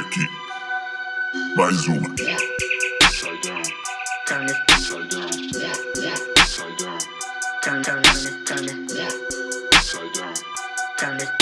Aqui, mais uma. Upside down, turn it upside down, yeah, yeah. Upside turn it.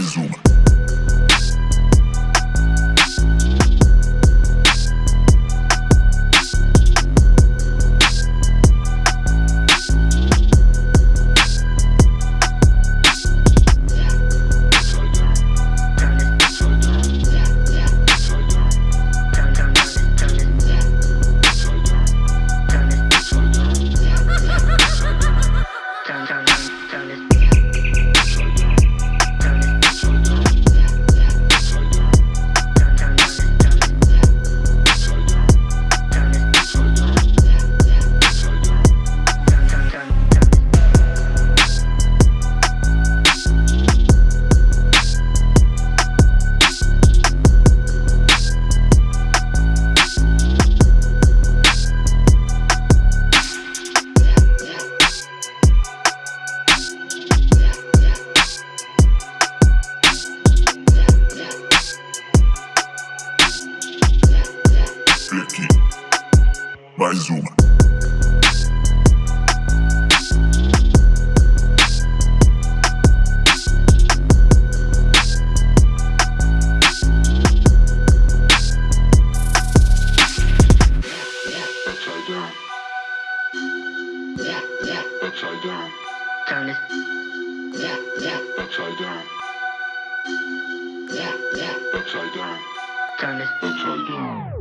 Vai Clique. Vai Zuma. Upside down. Upside down. Turn it, Upside down. Upside down. turn it, Upside down.